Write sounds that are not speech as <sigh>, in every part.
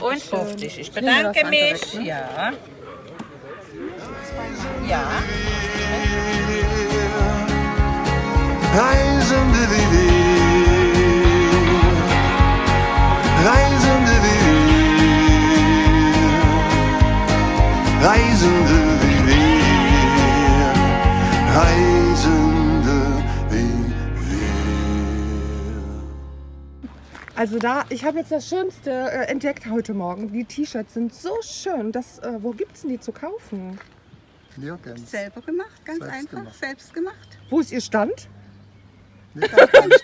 Und 50. Ich bedanke mich. Ja. Ja. Reisende wie Reisende wie Reisende Also da, ich habe jetzt das Schönste äh, entdeckt heute Morgen. Die T-Shirts sind so schön. Das, äh, wo gibt's denn die zu kaufen? Nirgends. Selber gemacht, ganz Selbst einfach, gemacht. selbst gemacht. Wo ist ihr Stand? Nirgends.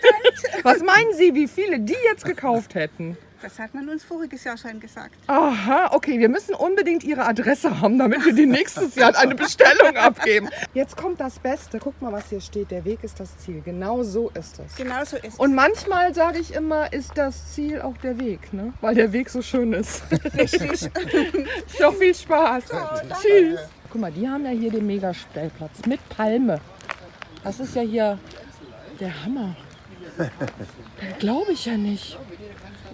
Was meinen Sie, wie viele die jetzt gekauft hätten? Das hat man uns voriges Jahr schon gesagt. Aha, okay, wir müssen unbedingt Ihre Adresse haben, damit wir die nächstes Jahr eine Bestellung abgeben. Jetzt kommt das Beste. Guck mal, was hier steht. Der Weg ist das Ziel. Genau so ist es. Genau so ist es. Und manchmal sage ich immer, ist das Ziel auch der Weg, ne? Weil der Weg so schön ist. Richtig. <laughs> Doch viel Spaß. Tschüss. Guck mal, die haben ja hier den Megastellplatz mit Palme. Das ist ja hier der Hammer. <laughs> Glaube ich ja nicht.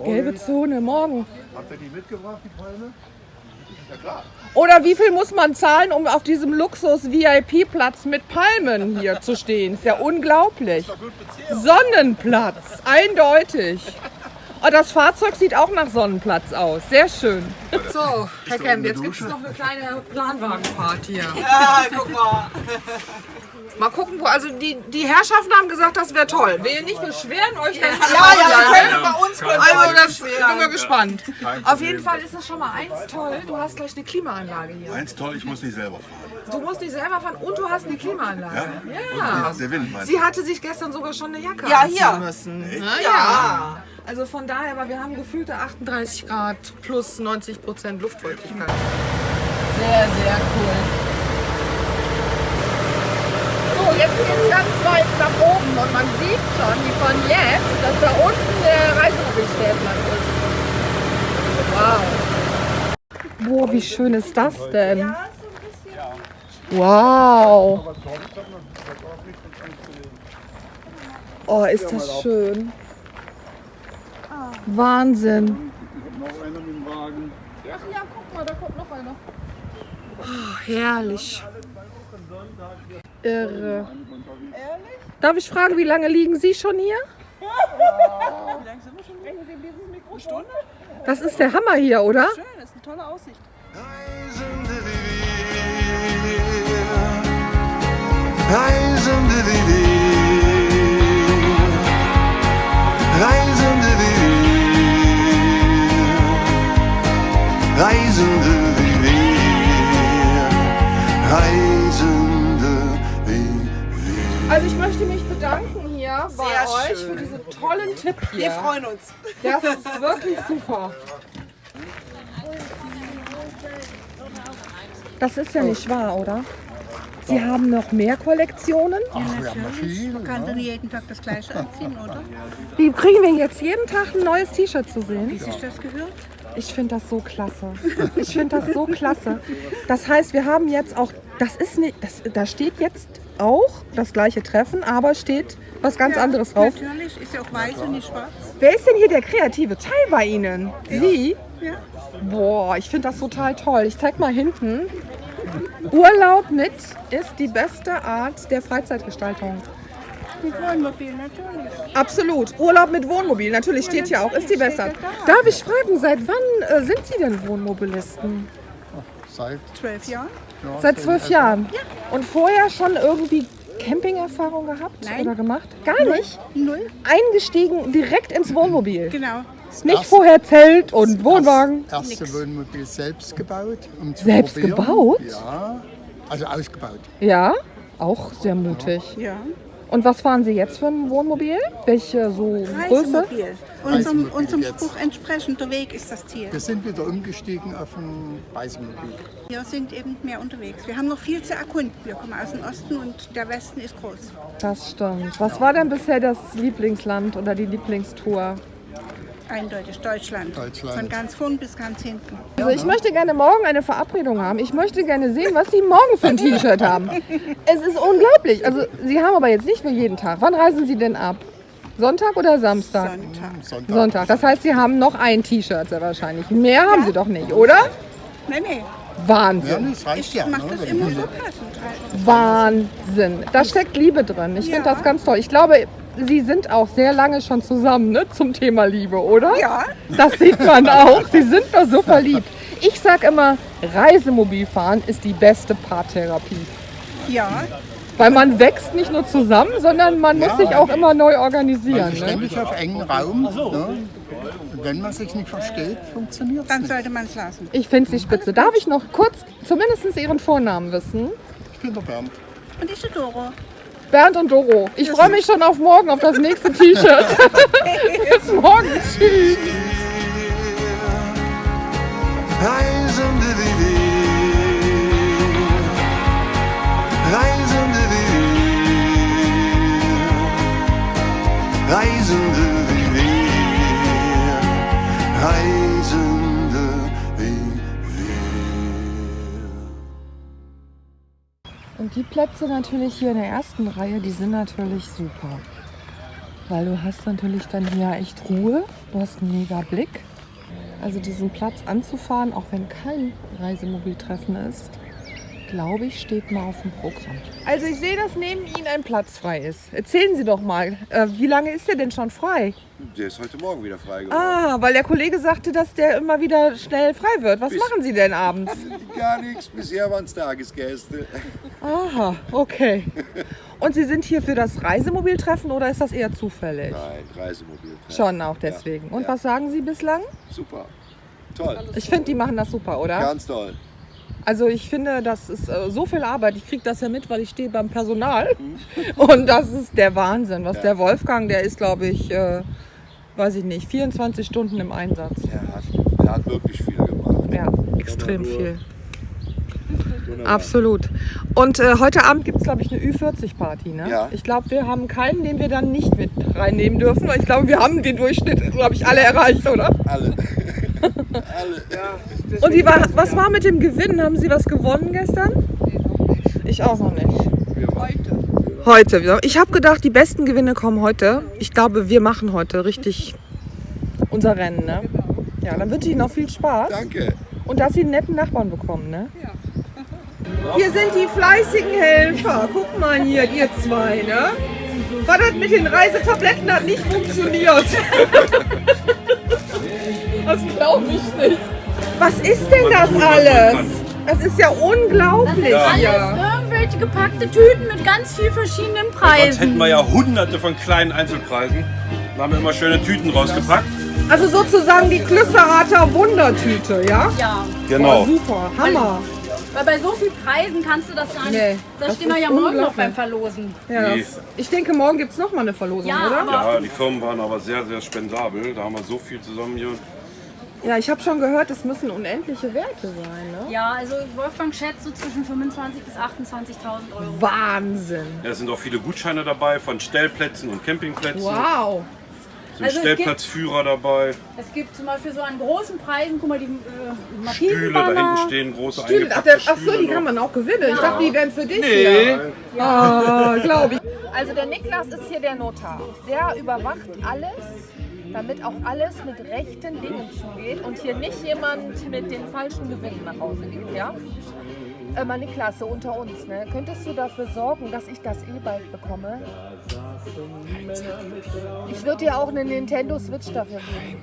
Gelbe Zone, morgen. Habt ihr die mitgebracht, die Palme? Oder wie viel muss man zahlen, um auf diesem Luxus-VIP-Platz mit Palmen hier zu stehen? Ist ja unglaublich. Sonnenplatz, eindeutig. Oh, das Fahrzeug sieht auch nach Sonnenplatz aus. Sehr schön. So, Herr Kemp, jetzt gibt es noch eine kleine Planwagenfahrt hier. Ja, guck mal. Mal gucken, wo. Also die, die Herrschaften haben gesagt, das wäre toll. Wir nicht beschweren euch dann. Ja, ja, wir können bei uns Also das bin wir gespannt. Auf jeden Fall ist das schon mal eins toll. Du hast gleich eine Klimaanlage hier. Eins toll, ich muss nicht selber fahren. Du musst nicht selber fahren und du hast eine Klimaanlage. Ja. Der Wind. Sie hatte sich gestern sogar schon eine Jacke Ja, anziehen hier. müssen. Na, ja. Also von daher, aber wir haben gefühlte 38 Grad plus 90 Prozent Luftfeuchtigkeit. Sehr, sehr cool. So, jetzt geht's ganz weit nach oben und man sieht schon, wie von jetzt, dass da unten der Reisemobilstellplatz ist. Wow. Boah, wie schön ist das denn? Wow. Oh, ist das schön. Wahnsinn. Noch einer mit dem Wagen. Ach ja, guck mal, da kommt noch einer. Oh, herrlich. Irre. Darf ich fragen, wie lange liegen Sie schon hier? Eine Stunde? Das ist der Hammer hier, oder? Schön, das ist eine tolle Aussicht. Reisende wie wir, Reisende wie wir, Reisende wie wir, Reisende wie wir, Reisende wie wir. Also ich möchte mich bedanken hier bei Sehr euch schön. für diesen tollen Tipp hier. Wir freuen uns. Das ist wirklich super. Das ist ja nicht wahr, oder? Sie haben noch mehr Kollektionen? Ach, wir haben noch viel. Man kann doch nicht jeden Tag das Gleiche anziehen, oder? Wie kriegen wir jetzt jeden Tag ein neues T-Shirt zu sehen? Wie sich das gehört? Ich finde das so klasse. Ich finde das so klasse. Das heißt, wir haben jetzt auch, das ist nicht, das, da steht jetzt auch das gleiche Treffen, aber steht was ganz Ja, anderes drauf. Natürlich, ist ja auch weiß und nicht schwarz. Wer ist denn hier der kreative Teil bei Ihnen? Sie? Ja. Boah, ich finde das total toll. Ich zeig mal hinten. Urlaub mit ist die beste Art der Freizeitgestaltung. Mit Wohnmobil, natürlich. Absolut. Urlaub mit Wohnmobil, natürlich steht hier auch, ist die beste Art. Darf ich fragen, seit wann äh, sind Sie denn Wohnmobilisten? Seit, Zwölf Jahre? Ja, Seit zwölf Jahren. Und vorher schon irgendwie Campingerfahrung gehabt Nein. oder gemacht? Gar nicht. Null. Eingestiegen direkt ins Wohnmobil. Genau. Nicht Das- vorher Zelt und Wohnwagen. Das erste Wohnmobil selbst gebaut. Um zu Selbst probieren. gebaut? Ja, also ausgebaut. Ja, auch sehr mutig. Ja. Und was fahren Sie jetzt für ein Wohnmobil? Welche so Größe? Reisemobil. Unserem, unserem. Spruch entsprechend, der Weg ist das Ziel. Wir sind wieder umgestiegen auf ein Reisemobil. Wir sind eben mehr unterwegs. Wir haben noch viel zu erkunden. Wir kommen aus dem Osten und der Westen ist groß. Das stimmt. Was war denn bisher das Lieblingsland oder die Lieblingstour? Eindeutig Deutschland. Deutschland. Von ganz vorn bis ganz hinten. Also ich möchte gerne morgen eine Verabredung haben. Ich möchte gerne sehen, was Sie morgen für ein T-Shirt haben. Es ist unglaublich. Also Sie haben aber jetzt nicht für jeden Tag. Wann reisen Sie denn ab? Sonntag oder Samstag? Sonntag. Sonntag. Sonntag. Das heißt, Sie haben noch ein T-Shirt sehr wahrscheinlich. Mehr haben Sie doch nicht, oder? Nee. Ja, Wahnsinn. Ich ja. mache ne? das immer so passend. Wahnsinn. Da steckt Liebe drin. Ich finde Ja. das ganz toll. Ich glaube, Sie sind auch sehr lange schon zusammen ne, zum Thema Liebe, oder? Ja. Das sieht man auch. Sie sind doch so verliebt. Ich sag immer, Reisemobilfahren ist die beste Paartherapie. Ja, Weil man wächst nicht nur zusammen, sondern man muss Ja. sich auch immer neu organisieren. Ne? ständig auf engen Raum. Ne? Wenn man sich nicht versteht, funktioniert es dann nicht. sollte man es lassen. Ich finde sie spitze. Darf ich noch kurz zumindest Ihren Vornamen wissen? Ich bin der Bernd. Und ich bin Doro. Bernd und Doro. Ich freue mich schon auf morgen, auf das nächste T-Shirt. <laughs> Bis morgen. Tschüss. Reisende die Plätze natürlich hier in der ersten Reihe, die sind natürlich super. Weil du hast natürlich dann hier echt Ruhe, du hast einen mega Blick. Also diesen Platz anzufahren, auch wenn kein Reisemobiltreffen ist, glaube ich, steht mal auf dem Programm. Also ich sehe, dass neben Ihnen ein Platz frei ist. Erzählen Sie doch mal, äh, wie lange ist der denn schon frei? Der ist heute Morgen wieder frei geworden. Ah, weil der Kollege sagte, dass der immer wieder schnell frei wird. Was Bis- machen Sie denn abends? <laughs> Gar nichts, bisher waren es Tagesgäste. Aha, okay. Und Sie sind hier für das Reisemobiltreffen oder ist das eher zufällig? Nein, Reisemobil. Schon auch deswegen. Und ja. was sagen Sie bislang? Super. Toll. Ich finde, die machen das super, oder? Ganz toll. Also ich finde, das ist äh, so viel Arbeit. Ich kriege das ja mit, weil ich stehe beim Personal. <laughs> Und das ist der Wahnsinn. Was Ja. der Wolfgang, der ist, glaube ich, äh, weiß ich nicht, 24 Stunden im Einsatz. Er hat, er hat wirklich viel gemacht. Ja, extrem viel. Wunderbar. Absolut. Und äh, heute Abend gibt es, glaube ich, eine Ü40-Party. Ne? Ja. Ich glaube, wir haben keinen, den wir dann nicht mit reinnehmen dürfen. Weil ich glaube, wir haben den Durchschnitt, glaube ich, alle erreicht, oder? Alle. <laughs> Alle. Und wie war, was war mit dem Gewinn? Haben Sie was gewonnen gestern? Ich auch noch nicht. Heute. Heute. Ich habe gedacht, die besten Gewinne kommen heute. Ich glaube, wir machen heute richtig unser Rennen. Ne? Ja, dann wünsche ich Ihnen noch viel Spaß. Danke. Und dass Sie einen netten Nachbarn bekommen, ne? Hier sind die fleißigen Helfer. Guck mal hier, ihr zwei, ne? Was hat mit den Reisetabletten hat nicht funktioniert. <laughs> Das glaube ich nicht. Was ist denn das alles? Das ist ja unglaublich hier. Alles irgendwelche gepackte Tüten mit ganz viel verschiedenen Sonst hätten Preisen. wir ja hunderte von kleinen Einzelpreisen. Da haben wir immer schöne Tüten rausgepackt. Also sozusagen die Klüsserater Wundertüte, ja? Ja, Genau. Oh, super, Hammer. weil bei so vielen Preisen kannst du das gar nicht. Nee, da das stehen wir ja morgen noch beim Verlosen. Ja, Nee. das, ich denke, morgen gibt es nochmal eine Verlosung, Ja, oder? Ja, die Firmen waren aber sehr, sehr spendabel. Da haben wir so viel zusammen hier. Ja, ich habe schon gehört, es müssen unendliche Werte sein, ne? ja, also Wolfgang schätzt so zwischen 25.000 bis 28.000 Euro. Wahnsinn. Ja, es sind auch viele Gutscheine dabei von Stellplätzen und Campingplätzen. Wow. Sind Also es gibt- Stellplatzführer dabei. Es gibt zum Beispiel so an großen Preisen, guck mal, die äh, Stühle, da hinten stehen große Stimmt, ach, der, ach so, Stühle die noch. kann man auch gewinnen. Ich dachte, die wären für dich hier. Ah, glaube ich. Also der Niklas ist hier der Notar. Der überwacht alles, damit auch alles mit rechten Dingen zugeht und hier nicht jemand mit den falschen Gewinnen nach Hause geht, ja? Äh, mal Niklas, so unter uns, ne? Könntest du dafür sorgen, dass ich das E-Bike bekomme? Ich würde dir auch eine Nintendo Switch dafür geben.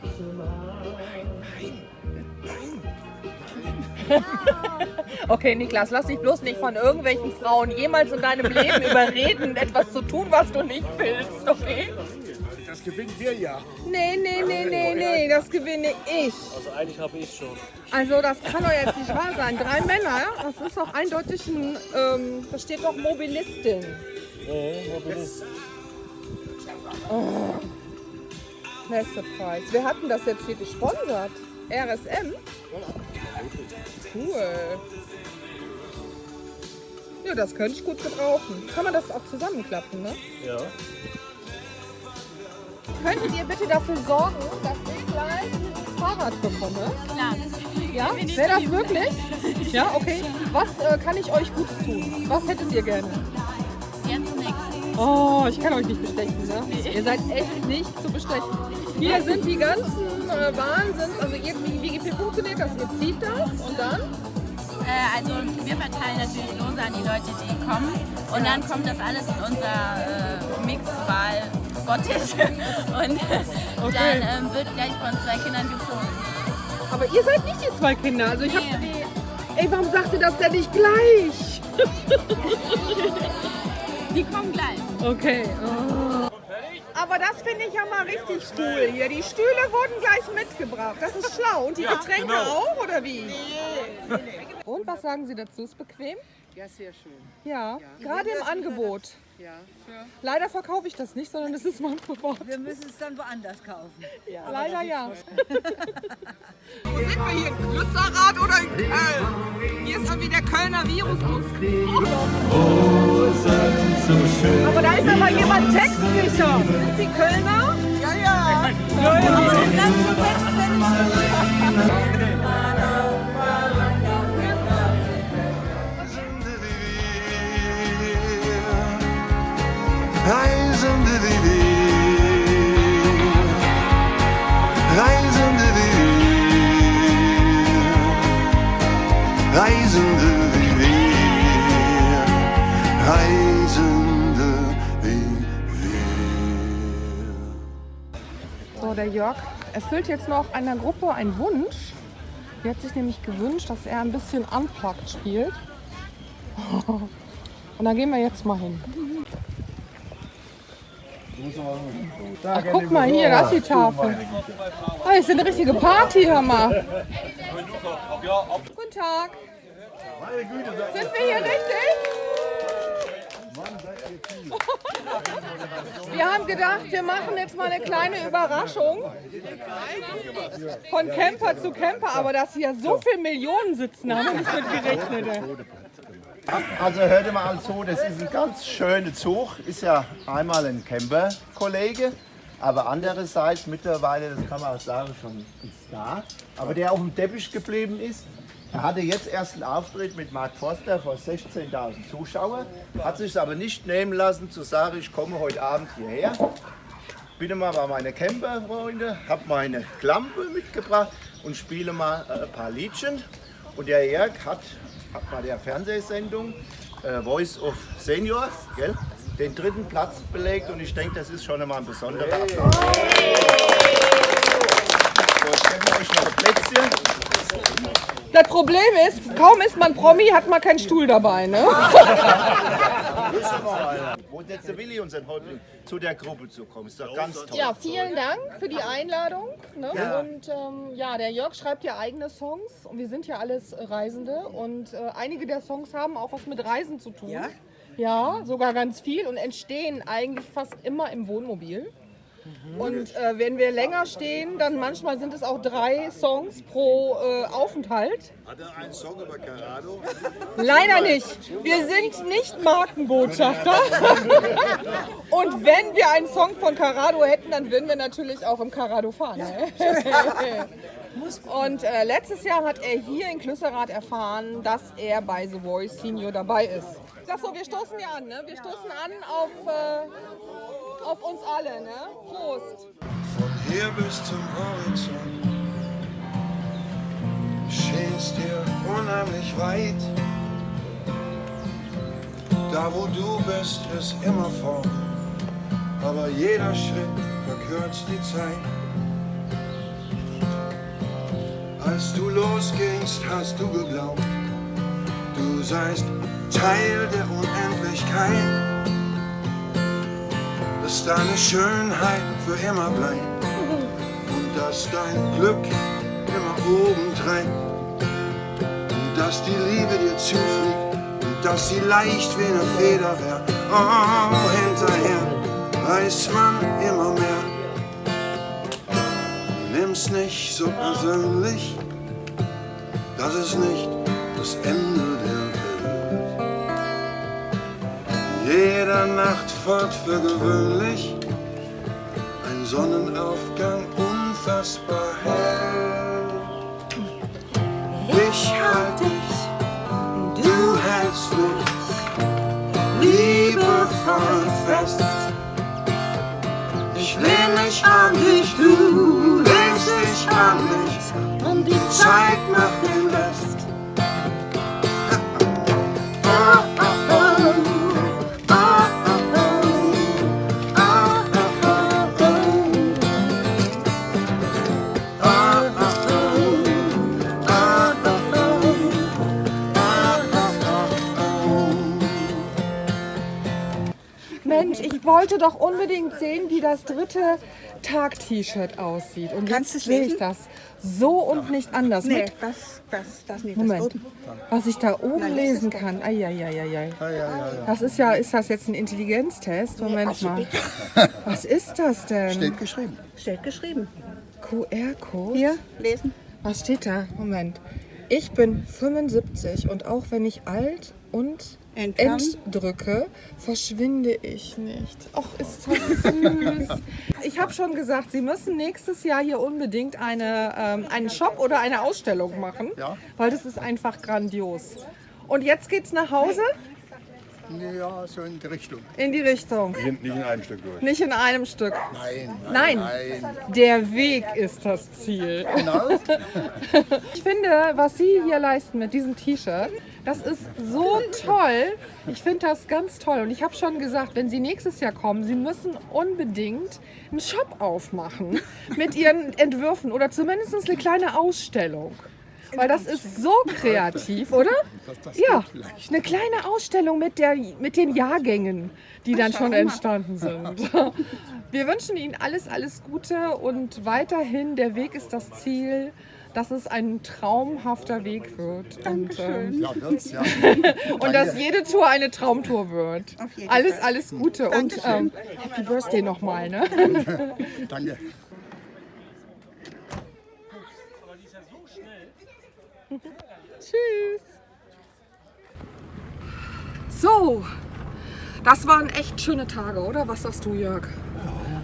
Okay, Niklas, lass dich bloß nicht von irgendwelchen Frauen jemals in deinem Leben <laughs> überreden, etwas zu tun, was du nicht willst, okay? Das gewinnen wir ja. Nee, nee, nee, nee, nee, das gewinne ich. Also eigentlich habe ich schon. Also das kann doch jetzt nicht wahr sein. Drei Männer, ja? das ist doch eindeutig ein, ähm, da steht doch Mobilistin. Nee, Mobilist. Beste Preis. Wer hat denn das jetzt hier gesponsert? RSM? Cool. Ja, das könnte ich gut gebrauchen. Kann man das auch zusammenklappen, ne? Ja. Könntet ihr bitte dafür sorgen, dass ich gleich ein Fahrrad bekomme? Klar. Ja? Wäre das wirklich? Ja, okay. Was äh, kann ich euch Gutes tun? Was hättet ihr gerne? Jetzt nichts. Oh, ich kann euch nicht bestechen, ne? Ihr seid echt nicht zu bestechen. Hier sind die ganzen äh, Wahnsinns, also ihr, wie, funktioniert das? Ihr zieht das und dann? Äh, also wir verteilen natürlich Lose an die Leute, die kommen. Und dann kommt das alles in unser äh, Mixwahl Bottich. <laughs> Und dann ähm, wird gleich von zwei Kindern gezogen. Aber ihr seid nicht die zwei Kinder. Also ich hab, Ey, warum sagt ihr das denn nicht gleich? <laughs> Die kommen gleich. Okay. Oh. Aber das finde ich ja mal richtig cool hier. Die Stühle wurden gleich mitgebracht. Das ist schlau. Und die Getränke genau. auch, oder wie? Und was sagen Sie dazu? Ist bequem? Ja, sehr schön. Ja, gerade im Angebot. Ja. Leider verkaufe ich das nicht, sondern es ist mein Privat. Wir müssen es dann woanders kaufen. Ja. Leider ja. <laughs> Wo sind wir hier? In Lützerath oder in Köln? Hier ist irgendwie der Kölner Virus ausgebrochen. Aber da ist aber jemand textsicher. Sind Sie Kölner? Ja, ja. ja, ja. Aber den ganzen Text ich der Jörg erfüllt jetzt noch einer Gruppe einen Wunsch. Die hat sich nämlich gewünscht, dass er ein bisschen unplugged spielt. <laughs> Und da gehen wir jetzt mal hin. Ach, guck mal hier, da ist die Tafel. Ah, ist eine richtige Party, hör mal. Guten Tag. Sind wir hier richtig? Wir haben gedacht, wir machen jetzt mal eine kleine Überraschung. Von Camper zu Camper, aber dass hier so viele Millionen sitzen, haben wir nicht mit gerechnet. Also hört mal so, das ist ein ganz schöner Zug. Ist ja einmal ein Camper-Kollege, aber andererseits mittlerweile, das kann man auch sagen, schon ein Star. Aber der auf dem Teppich geblieben ist. Er hatte jetzt erst einen Auftritt mit Mark Forster vor 16.000 Zuschauern, hat sich aber nicht nehmen lassen zu sagen, ich komme heute Abend hierher. Bin mal bei meinen Camper-Freunde, habe meine Klampe mitgebracht und spiele mal äh, ein paar Liedchen. Und der Jörg hat, hat bei der Fernsehsendung äh, Voice of Seniors gell, den dritten Platz belegt und ich denke, das ist schon einmal ein besonderer Applaus. So, wir euch noch ein Plätzchen. Das Problem ist, kaum ist man Promi, hat man keinen Stuhl dabei. Ne? Wo ist jetzt der Willi, unser Häuptling, zu der Gruppe zu kommen? Ist doch ganz toll. Ja, vielen Dank für die Einladung. Ne? Ja. Und ähm, ja, der Jörg schreibt ja eigene Songs und wir sind ja alles äh, Reisende und äh, einige der Songs haben auch was mit Reisen zu tun. Ja? Ja, sogar ganz viel und entstehen eigentlich fast immer im Wohnmobil. Und äh, wenn wir länger stehen, dann manchmal sind es auch drei Songs pro äh, Aufenthalt. Hat er einen Song über Carado? Leider nicht. Wir sind nicht Markenbotschafter. <laughs> Und wenn wir einen Song von Carado hätten, dann würden wir natürlich auch im Carado fahren. <laughs> Ne? Und äh, letztes Jahr hat er hier in Klüsserath erfahren, dass er bei The Voice Senior dabei ist. Ich sag so, wir stoßen ja an, ne? Wir stoßen an auf, äh, auf uns alle, ne? Prost. Von hier bis zum Horizont schienst dir unheimlich weit. Da wo du bist, ist immer vorn, aber jeder Schritt verkürzt die Zeit. Als du losgingst, hast du geglaubt, du seist Teil der Unendlichkeit dass deine Schönheit für immer bleibt und dass dein Glück immer oben trägt und dass die Liebe dir zufliegt und dass sie leicht wie eine Feder wär. Oh, hinterher weiß man immer mehr. Nimm's nicht so persönlich, das ist nicht das Ende der jeder Nacht fort für gewöhnlich ein Sonnenaufgang unfassbar hell. Ich halt dich, du hältst mich liebevoll fest. Ich lehn mich an dich, du wollte doch unbedingt sehen, wie das dritte Tag-T-Shirt aussieht. Und Kannst jetzt sehe ich das so und nicht anders. Nee, Mit, das, das, das nicht. Moment, Das oben. was ich da oben Nein, lesen kann. Ja, ja, ja, ja. Das ist ja, ist das jetzt ein Intelligenztest? Moment also mal. <laughs> Was ist das denn? Steht geschrieben. Steht geschrieben. QR-Code? Hier, lesen. Was steht da? Moment. Ich bin 75 und auch wenn ich alt und Entdrücke, verschwinde ich nicht. Ach, ist das süß. <laughs> Ich habe schon gesagt, Sie müssen nächstes Jahr hier unbedingt eine, ähm, einen Shop oder eine Ausstellung machen, Ja. weil das ist einfach grandios. Und jetzt geht's nach Hause Ja, so in die Richtung. in die Richtung. Nicht in einem Stück durch. Nicht in einem Stück. Nein, Nein, nein. der Weg ist das Ziel. Genau. <laughs> Ich finde, was Sie hier leisten mit diesem T-Shirt, das ist so toll. Ich finde das ganz toll. Und ich habe schon gesagt, wenn Sie nächstes Jahr kommen, Sie müssen unbedingt einen Shop aufmachen mit Ihren Entwürfen oder zumindest eine kleine Ausstellung. Weil das ist so kreativ, oder? Ja, eine kleine Ausstellung mit, der, mit den Jahrgängen, die dann schon entstanden sind. <laughs> Wir wünschen Ihnen alles, alles Gute und weiterhin, der Weg ist das Ziel, dass es ein traumhafter Weg wird. Und, ähm, Ja, wird's, ja. <laughs> und dass jede Tour eine Traumtour wird. Alles, alles Gute und ähm, Happy Birthday nochmal. Ne? Danke. Tschüss. So, das waren echt schöne Tage, oder? Was sagst du, Jörg?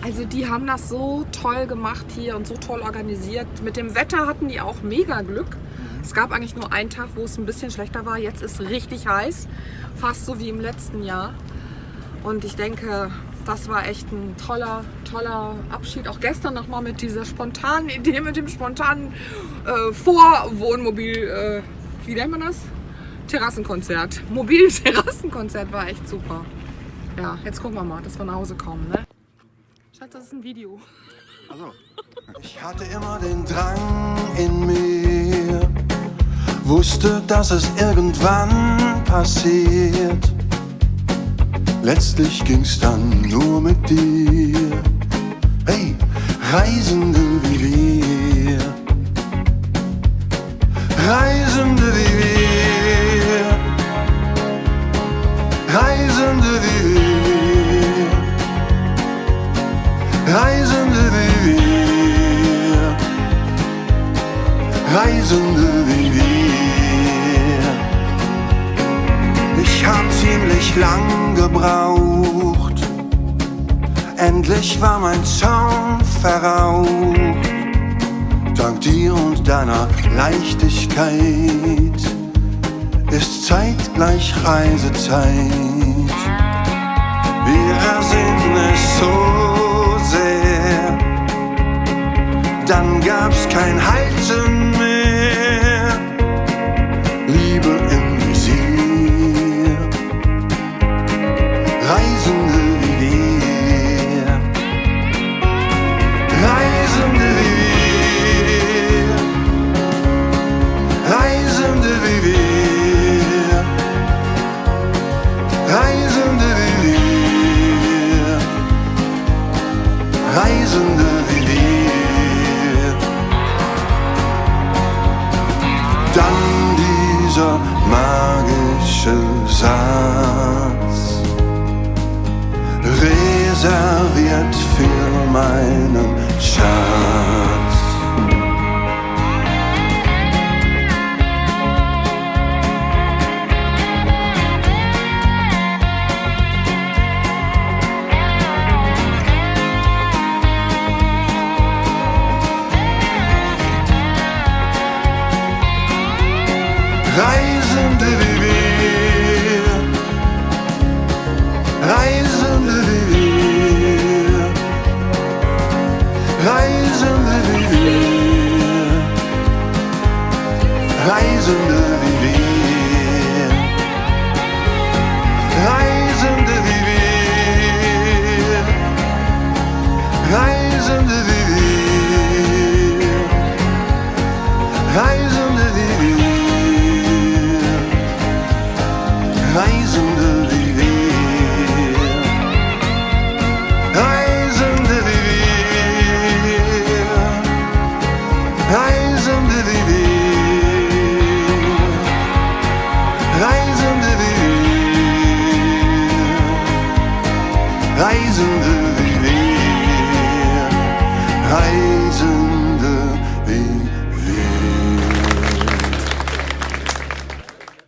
Also die haben das so toll gemacht hier und so toll organisiert. Mit dem Wetter hatten die auch mega Glück. Es gab eigentlich nur einen Tag, wo es ein bisschen schlechter war. Jetzt ist richtig heiß, fast so wie im letzten Jahr. Und ich denke, das war echt ein toller, toller Abschied. Auch gestern nochmal mit dieser spontanen Idee, mit dem spontanen äh, Vorwohnmobil, äh, wie nennt man das? Terrassenkonzert. Mobil-Terrassenkonzert <laughs> war echt super. Ja, jetzt gucken wir mal, dass wir nach Hause kommen. Ne? Schatz, das ist ein Video. Ich hatte immer den Drang in mir, wusste, dass es irgendwann passiert. Letztlich ging's dann nur mit dir. Hey, Reisende wie wir. Reisende wie wir. Reisende wie wir. Reisende wie wir. Reisende wie wir. Lang gebraucht. Endlich war mein Zaun verraucht. Dank dir und deiner Leichtigkeit ist zeitgleich Reisezeit. Wir ersehnen es so sehr, dann gab's kein Halten